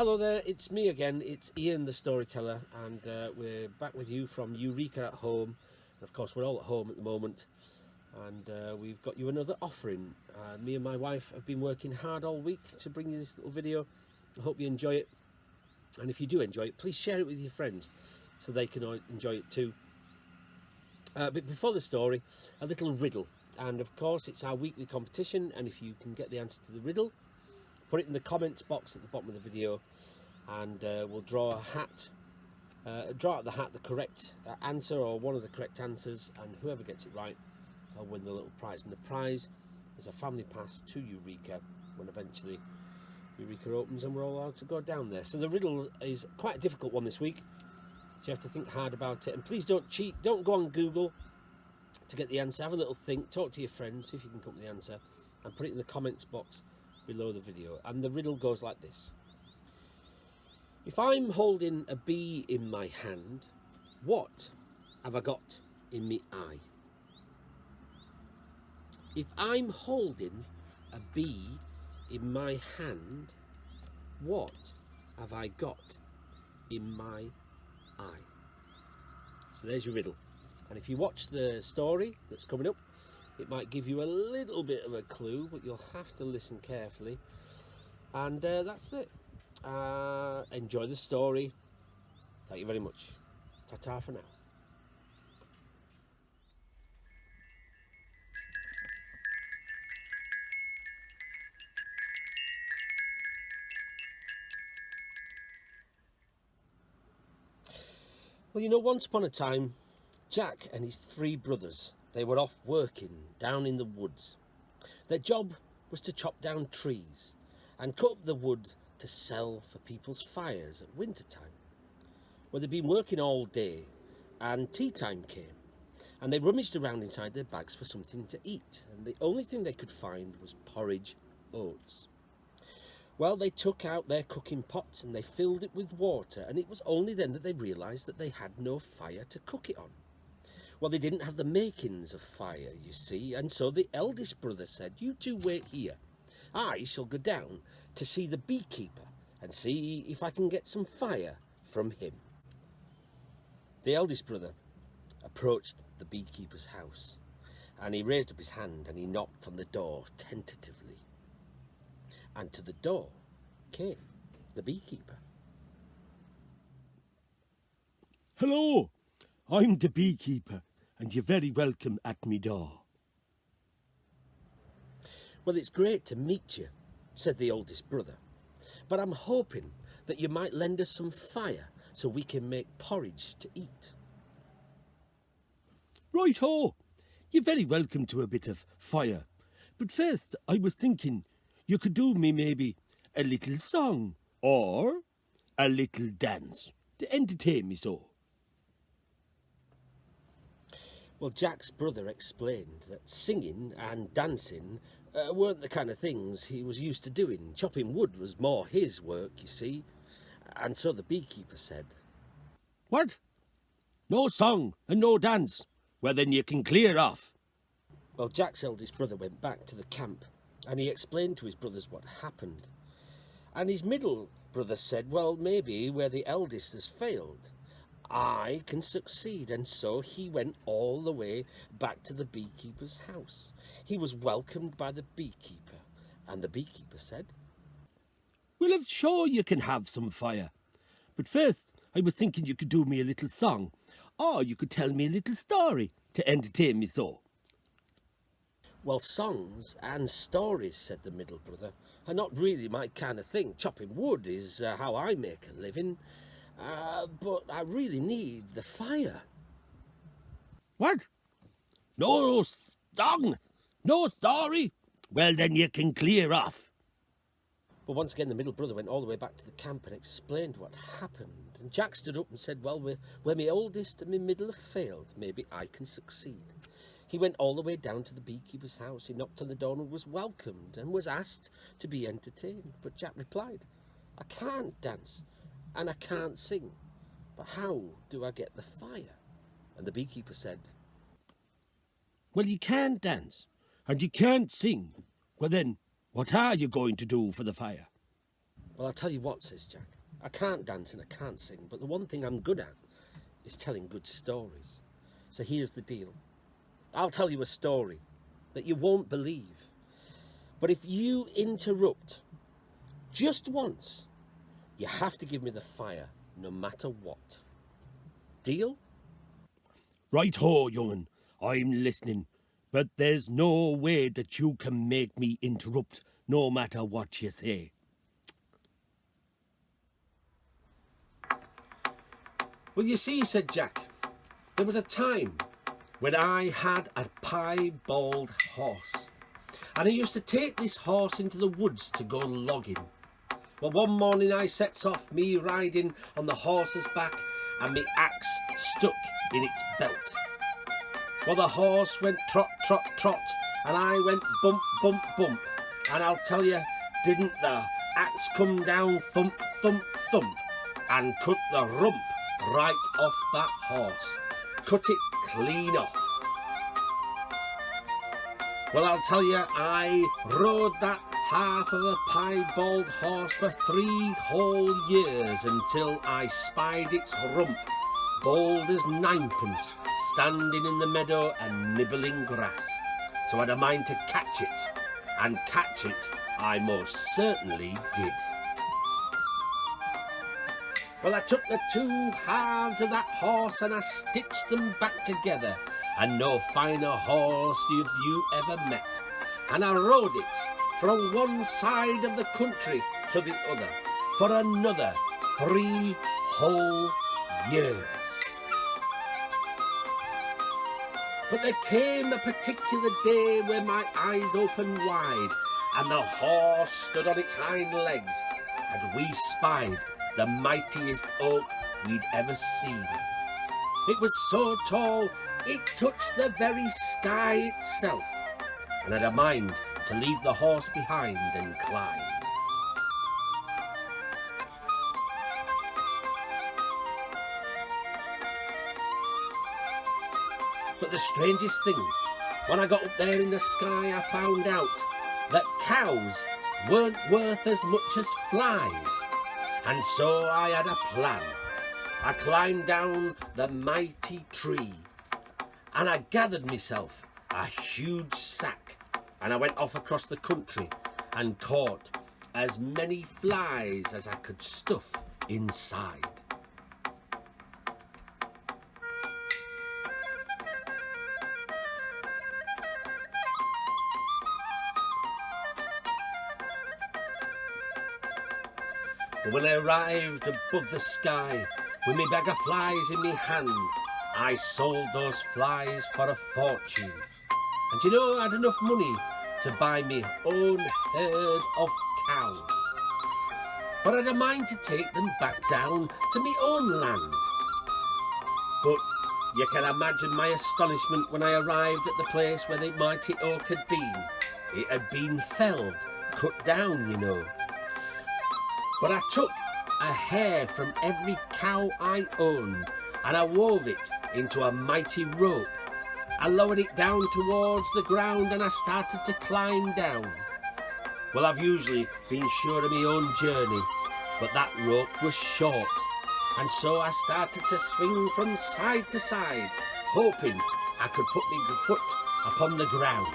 Hello there, it's me again, it's Ian the Storyteller and uh, we're back with you from Eureka at Home. And of course we're all at home at the moment and uh, we've got you another offering. Uh, me and my wife have been working hard all week to bring you this little video. I hope you enjoy it and if you do enjoy it please share it with your friends so they can enjoy it too. Uh, but before the story, a little riddle and of course it's our weekly competition and if you can get the answer to the riddle put it in the comments box at the bottom of the video and uh, we'll draw a hat uh, draw out the hat the correct uh, answer or one of the correct answers and whoever gets it right will win the little prize. And the prize is a family pass to Eureka when eventually Eureka opens and we're all allowed to go down there. So the riddle is quite a difficult one this week. So you have to think hard about it. And please don't cheat. Don't go on Google to get the answer. Have a little think. Talk to your friends. See if you can come up with the answer. And put it in the comments box below the video and the riddle goes like this. If I'm holding a bee in my hand what have I got in me eye? If I'm holding a bee in my hand what have I got in my eye? So there's your riddle. And if you watch the story that's coming up it might give you a little bit of a clue, but you'll have to listen carefully. And uh, that's it. Uh, enjoy the story. Thank you very much. Ta-ta for now. Well, you know, once upon a time, Jack and his three brothers they were off working down in the woods. Their job was to chop down trees and cut up the wood to sell for people's fires at winter time. Well, they'd been working all day and tea time came and they rummaged around inside their bags for something to eat and the only thing they could find was porridge oats. Well, they took out their cooking pots and they filled it with water and it was only then that they realised that they had no fire to cook it on. Well, they didn't have the makings of fire, you see, and so the eldest brother said, You two wait here. I shall go down to see the beekeeper and see if I can get some fire from him. The eldest brother approached the beekeeper's house and he raised up his hand and he knocked on the door tentatively. And to the door came the beekeeper. Hello, I'm the beekeeper and you're very welcome at me door. Well, it's great to meet you, said the oldest brother, but I'm hoping that you might lend us some fire so we can make porridge to eat. Right ho! You're very welcome to a bit of fire. But first, I was thinking you could do me maybe a little song or a little dance to entertain me so. Well, Jack's brother explained that singing and dancing uh, weren't the kind of things he was used to doing. Chopping wood was more his work, you see. And so the beekeeper said, What? No song and no dance? Well, then you can clear off. Well, Jack's eldest brother went back to the camp and he explained to his brothers what happened. And his middle brother said, well, maybe where the eldest has failed, I can succeed. And so he went all the way back to the beekeeper's house. He was welcomed by the beekeeper, and the beekeeper said, Well, I'm sure you can have some fire. But first, I was thinking you could do me a little song, or you could tell me a little story to entertain me so. Well, songs and stories, said the middle brother, are not really my kind of thing. Chopping wood is uh, how I make a living. Uh, but I really need the fire. What? No song? No story? Well, then you can clear off. But once again, the middle brother went all the way back to the camp and explained what happened. And Jack stood up and said, well, where my oldest and my middle have failed, maybe I can succeed. He went all the way down to the beekeeper's house. He knocked on the door and was welcomed and was asked to be entertained. But Jack replied, I can't dance and I can't sing. But how do I get the fire? And the beekeeper said, Well, you can't dance, and you can't sing. Well, then, what are you going to do for the fire? Well, I'll tell you what, says Jack. I can't dance and I can't sing, but the one thing I'm good at is telling good stories. So here's the deal I'll tell you a story that you won't believe. But if you interrupt just once, you have to give me the fire no matter what. Deal? Right ho, young'un. I'm listening. But there's no way that you can make me interrupt, no matter what you say. Well, you see, said Jack, there was a time when I had a piebald horse. And I used to take this horse into the woods to go logging. Well, one morning I sets off, me riding on the horse's back and me axe stuck in its belt. Well, the horse went trot, trot, trot, and I went bump, bump, bump. And I'll tell you, didn't the axe come down thump, thump, thump, and cut the rump right off that horse. Cut it clean off. Well, I'll tell you, I rode that half of a piebald horse for three whole years until I spied its rump, bald as ninepence, standing in the meadow and nibbling grass. So I'd a mind to catch it, and catch it I most certainly did. Well, I took the two halves of that horse and I stitched them back together, and no finer horse you've you ever met. And I rode it from one side of the country to the other for another three whole years. But there came a particular day when my eyes opened wide and the horse stood on its hind legs and we spied the mightiest oak we'd ever seen. It was so tall it touched the very sky itself and had a mind to leave the horse behind and climb. But the strangest thing, when I got up there in the sky, I found out that cows weren't worth as much as flies. And so I had a plan. I climbed down the mighty tree and I gathered myself a huge sack and I went off across the country and caught as many flies as I could stuff inside. But when I arrived above the sky with me bag of flies in me hand, I sold those flies for a fortune. And you know, I had enough money to buy me own herd of cows. But I'd a mind to take them back down to me own land. But you can imagine my astonishment when I arrived at the place where the mighty oak had been. It had been felled, cut down, you know. But I took a hair from every cow I owned and I wove it into a mighty rope. I lowered it down towards the ground and I started to climb down. Well, I've usually been sure of my own journey, but that rope was short. And so I started to swing from side to side, hoping I could put my foot upon the ground.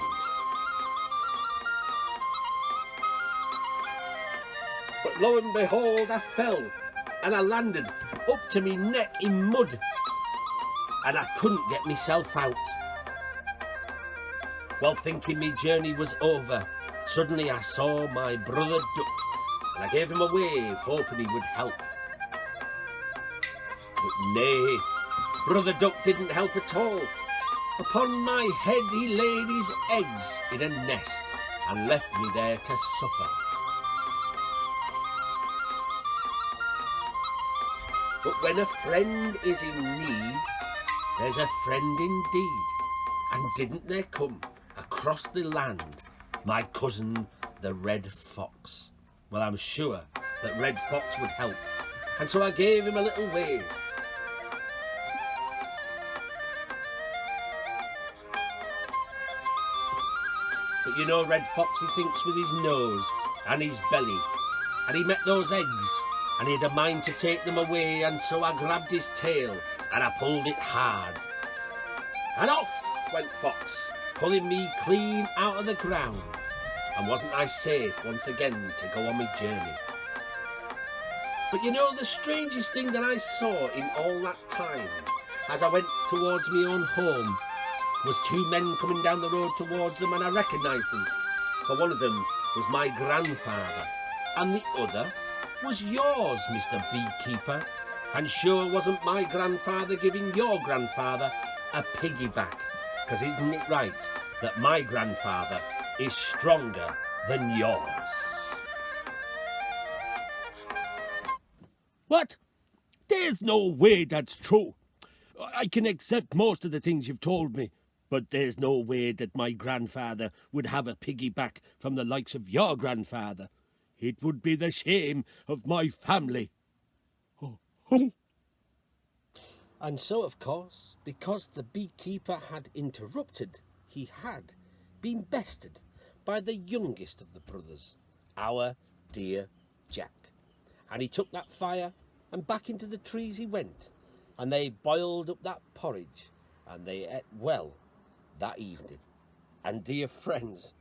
But lo and behold, I fell and I landed up to me neck in mud and I couldn't get myself out. Well, thinking my journey was over, suddenly I saw my brother duck and I gave him a wave, hoping he would help. But nay, brother duck didn't help at all. Upon my head he laid his eggs in a nest and left me there to suffer. But when a friend is in need, there's a friend indeed. And didn't there come across the land my cousin, the Red Fox? Well, I'm sure that Red Fox would help. And so I gave him a little wave. But you know, Red Fox, he thinks with his nose and his belly. and he met those eggs, and he had a mind to take them away, and so I grabbed his tail, and I pulled it hard. And off went Fox, pulling me clean out of the ground. And wasn't I safe once again to go on my journey? But you know, the strangest thing that I saw in all that time, as I went towards my own home, was two men coming down the road towards them, and I recognised them. For one of them was my grandfather, and the other was yours, Mr. Beekeeper. And sure wasn't my grandfather giving your grandfather a piggyback, because isn't it right that my grandfather is stronger than yours? What? There's no way that's true. I can accept most of the things you've told me, but there's no way that my grandfather would have a piggyback from the likes of your grandfather. It would be the shame of my family. Oh, oh. And so, of course, because the beekeeper had interrupted, he had been bested by the youngest of the brothers, our dear Jack. And he took that fire, and back into the trees he went, and they boiled up that porridge, and they ate well that evening. And dear friends,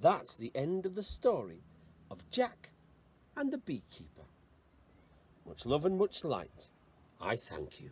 that's the end of the story of Jack and the beekeeper. Much love and much light. I thank you.